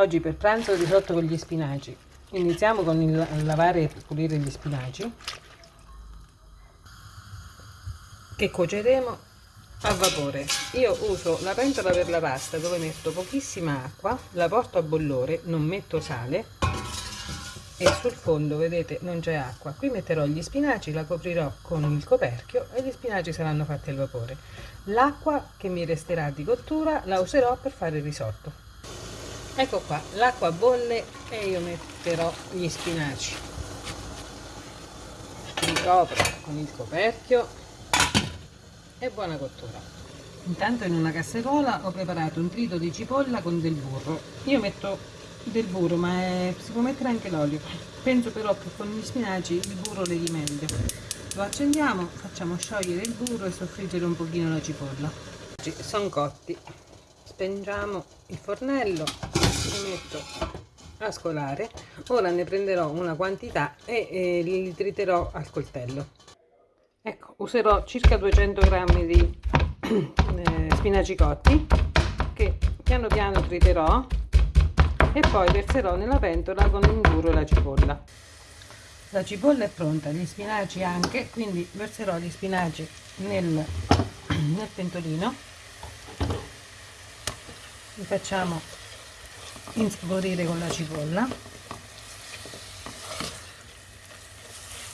Oggi per pranzo risotto con gli spinaci. Iniziamo con il lavare e pulire gli spinaci che cuoceremo a vapore. Io uso la pentola per la pasta dove metto pochissima acqua, la porto a bollore, non metto sale e sul fondo vedete non c'è acqua. Qui metterò gli spinaci, la coprirò con il coperchio e gli spinaci saranno fatti al vapore. L'acqua che mi resterà di cottura la userò per fare il risotto ecco qua l'acqua bolle e io metterò gli spinaci. Ricopro con il coperchio e buona cottura. Intanto in una casseruola ho preparato un trito di cipolla con del burro. Io metto del burro ma è, si può mettere anche l'olio. Penso però che con gli spinaci il burro le di meglio lo accendiamo facciamo sciogliere il burro e soffriggere un pochino la cipolla. Sono cotti. Spengiamo il fornello li metto a scolare. Ora ne prenderò una quantità e, e li triterò al coltello. Ecco userò circa 200 grammi di eh, spinaci cotti che piano piano triterò e poi verserò nella pentola con burro e la cipolla. La cipolla è pronta gli spinaci anche quindi verserò gli spinaci nel, nel pentolino. Li facciamo insaporire con la cipolla.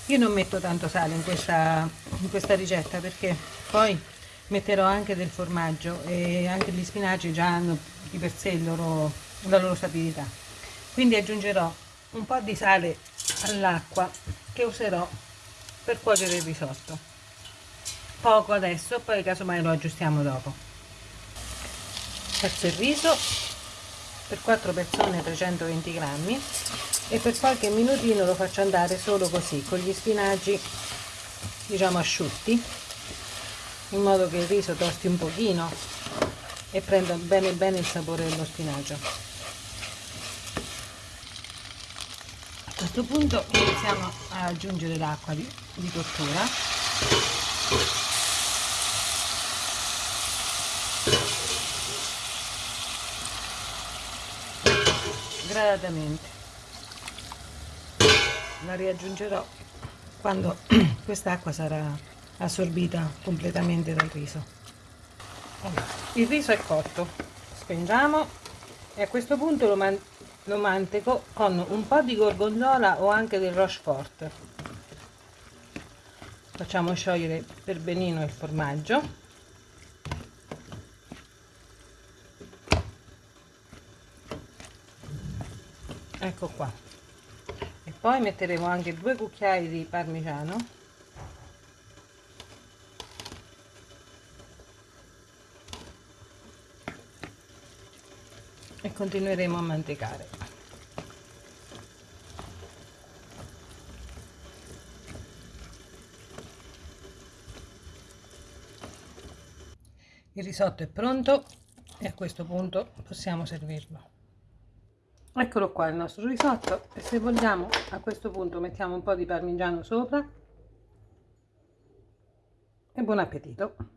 Io non metto tanto sale in questa, in questa ricetta perché poi metterò anche del formaggio e anche gli spinaci già hanno di per sé loro, la loro sapidità. Quindi aggiungerò un po' di sale all'acqua che userò per cuocere il risotto. Poco adesso poi casomai lo aggiustiamo dopo. Faccio il riso per 4 persone 320 grammi e per qualche minutino lo faccio andare solo così con gli spinaci diciamo asciutti in modo che il riso tosti un pochino e prenda bene bene il sapore dello spinacio a questo punto iniziamo a aggiungere l'acqua di, di cottura gradatamente la riaggiungerò quando quest'acqua sarà assorbita completamente dal riso. Il riso è cotto. Spengiamo e a questo punto lo, man lo manteco con un po' di gorgonzola o anche del rochefort. Facciamo sciogliere per benino il formaggio ecco qua. E poi metteremo anche due cucchiai di parmigiano. E continueremo a mantecare. Il risotto è pronto e a questo punto possiamo servirlo eccolo qua il nostro risotto. E se vogliamo a questo punto mettiamo un po' di parmigiano sopra. E buon appetito